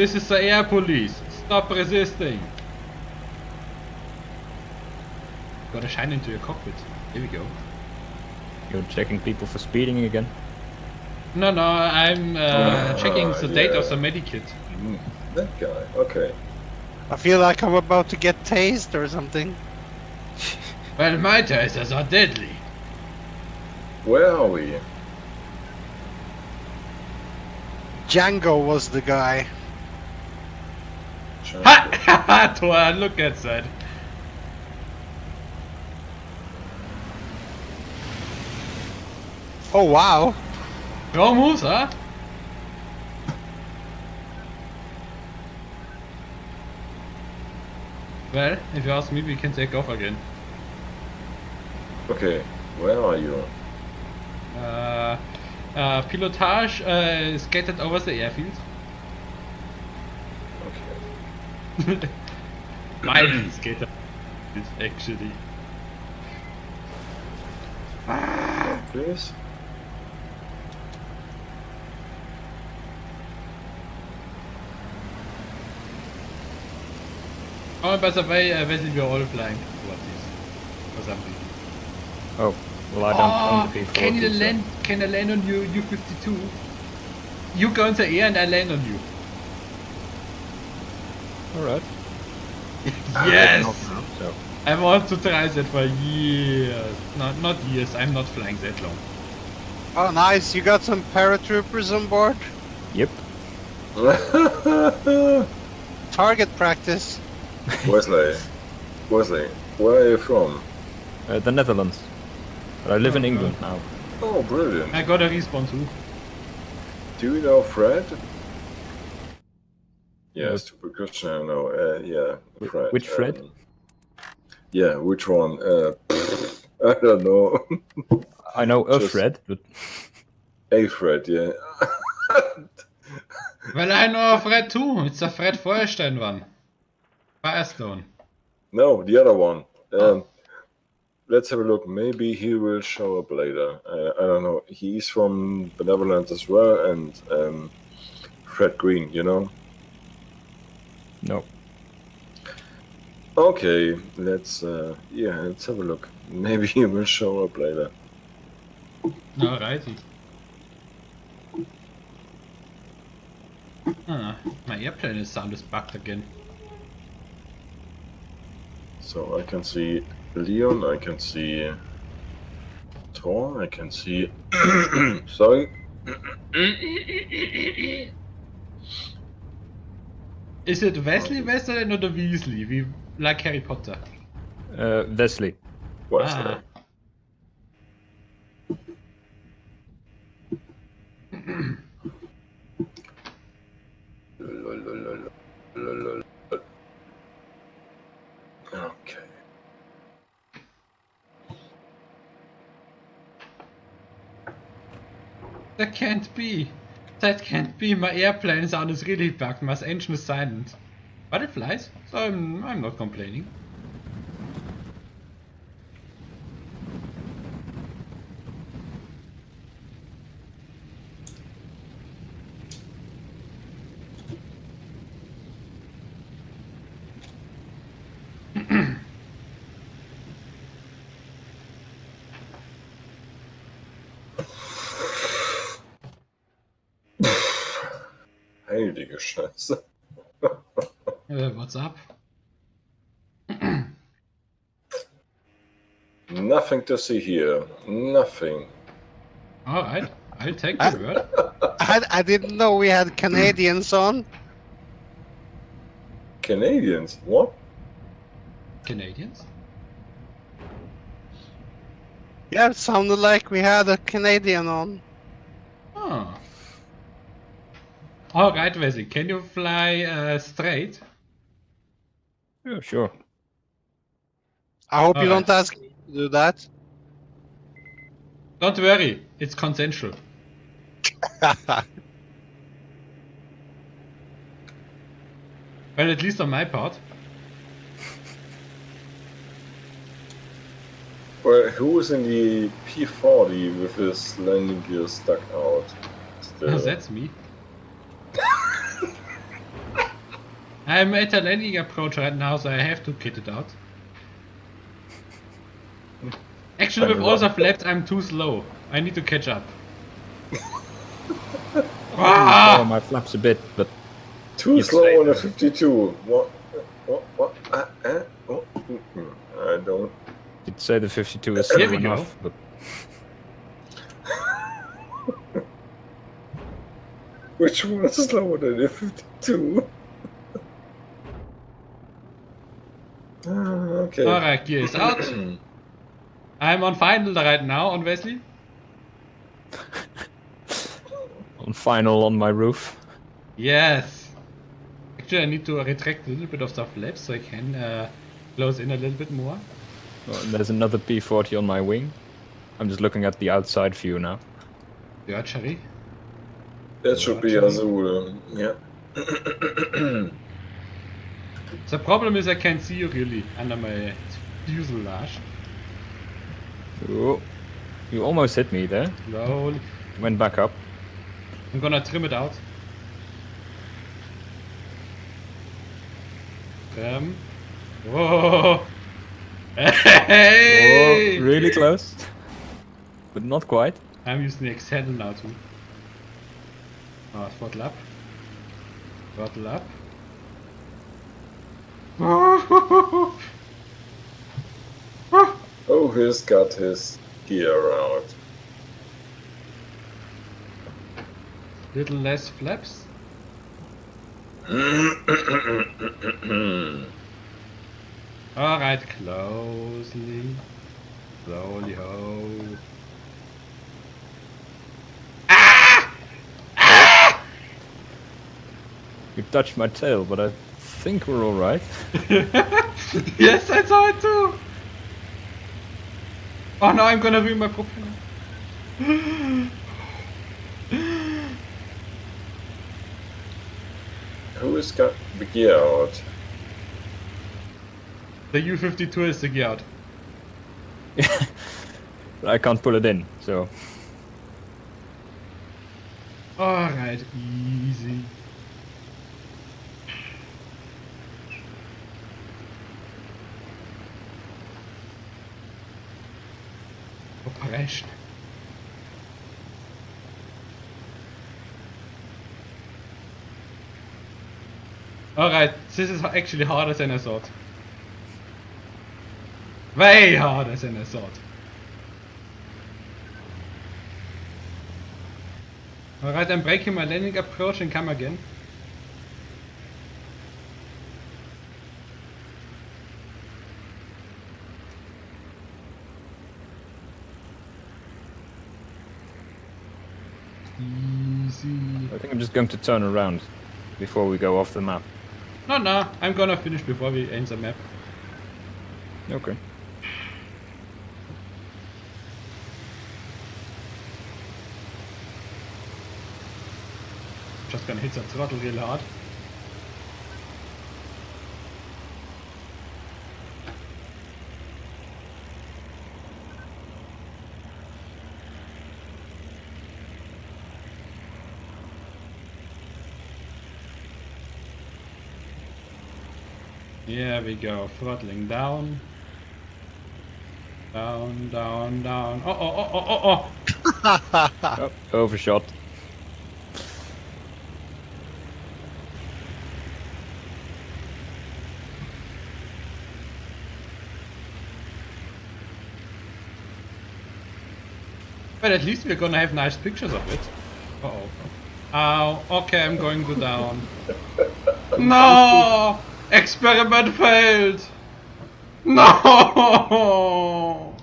This is the air police. Stop resisting. Gotta shine into your cockpit. Here we go. You're checking people for speeding again. No, no, I'm uh, Ah, checking the date of the medikit. Mm, that guy. Okay. I feel like I'm about to get tased or something. Well, my tasers are deadly. Where are we? Django was the guy. Ha! ha, ha, look at that. Oh wow. Wrong moves, huh? Well, if you ask me, we can take off again. Okay. Where are you? Uh, uh, pilotage uh, scattered over the airfield. Okay. Mildly scattered, actually. Please. Oh, by the way, uh, Wesley, we're all flying towards this. For some reason. Oh, well I don't own the Oh, P40. can you so- land? Can I land on you, U52? You go in the air and I land on you. Alright. Yes! So, I want to try that for years. Not not years. I'm not flying that long. Oh nice, you got some paratroopers on board? yep. Target practice. Wesley. Wesley. Where are you from? Uh, the Netherlands. But I live in Oh, England now. Oh, brilliant. I got a response. too. Do you know Fred? Yeah, stupid question. I know. Uh, yeah, Fred. which Fred? Um, yeah, which one? Uh, I don't know. I know a Just- Fred, but A Fred, yeah. Well, I know a Fred too. It's a Fred Feuerstein one. Firestone. no, the other one. Um, let's have a look. Maybe he will show up later. Uh, I don't know. He's from Benevolent as well, and um, Fred Green, you know? No. Okay, let's uh, yeah, let's have a look. Maybe he will show up later. Alrighty. Ah, my airplane is sound is bugged again. So I can see Leon, I can see Thor, I can see. Sorry. Is it Wesley Westerland or the Weasley? We like Harry Potter. Uh, Wesley. What's Ah. Okay. That can't be. That can't be. My airplane sound is really bugged. My engine is silent. But it flies, so I'm, I'm not complaining. Heilige Scheiße. Uh, what's up? Nothing to see here. Nothing. Alright, I'll take your word. I, I didn't know we had Canadians on. Canadians? What? Canadians? Yeah, it sounded like we had a Canadian on. Oh. Alright, Wesley, can you fly uh, straight? Yeah, sure. I hope you Alright. don't ask me to do that. Don't worry, it's consensual. Well, at least on my part. Well, who's in the P40 with his landing gear stuck out? Still. That's me. I'm at a landing approach right now, so I have to kit it out. Actually, with all the flaps, I'm too slow. I need to catch up. Oh, ah! my flaps a bit, but Too slow on a 52. What? What? What? Uh, uh, oh. I don't. you'd say the 52 is slow we go. enough. But Which one is slower than a 52? Ah, okay. Alright, gear is out. I'm on final right now on Wesley. on final on my roof. Yes. Actually, I need to retract a little bit of the flaps so I can uh, close in a little bit more. Oh, there's another P40 on my wing. I'm just looking at the outside view now. The archery. That should be Azul. Yeah. The problem is I can't see you really under my fuselage. Oh, you almost hit me there. Slowly. Went back up. I'm gonna trim it out. Trim. Whoa! Hey! Oh, really close. But not quite. I'm using the extended now too. Oh, throttle up. Throttle up. Oh, he's got his gear out. Little less flaps. Alright, closely. Slowly ho. You touched my tail, but I think we're alright. yes, I saw it too! Oh no, I'm gonna ruin my propeller. Who has got the gear out? The U-52 is the gear out. But I can't pull it in, so Alright, easy. Operation. Alright, this is actually harder than I thought. Way harder than I thought. Alright, I'm breaking my landing approach and come again. Easy. I think I'm just going to turn around before we go off the map. No, no, I'm gonna finish before we end the map. Okay. Just gonna hit the throttle real hard. Here we go, throttling down. Down, down, down. Oh, oh, oh, oh, oh, oh! Oh, overshot. But at least we're gonna have nice pictures of it. Uh oh. Ow, okay, I'm going to down. no! Experiment failed! No! Oh,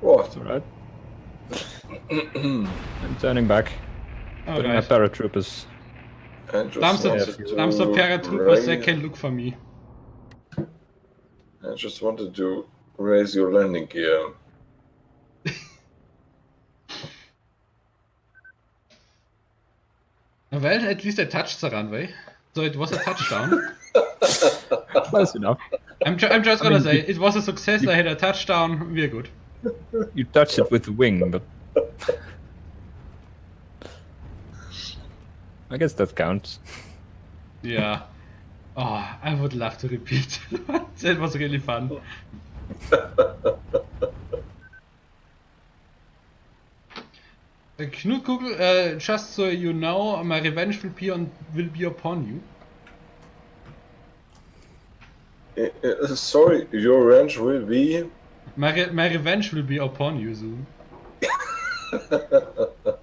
what? Alright. I'm turning back. Oh, Putting my paratroopers. I just Some, so, wanted to some so paratroopers they raise- can look for me. I just wanted to raise your landing gear. Well, at least I touched the runway. So it was a touchdown. Close enough. I'm, ju- I'm just gonna mean, say, you- it was a success, I had a touchdown, we're good. You touched it with the wing, but I guess that counts. Yeah. Oh, I would love to repeat. that was really fun. Uh, Knut Google, uh, just so you know, my revenge will be on will be upon you. Uh, uh, sorry, your revenge will be. My re my revenge will be upon you soon.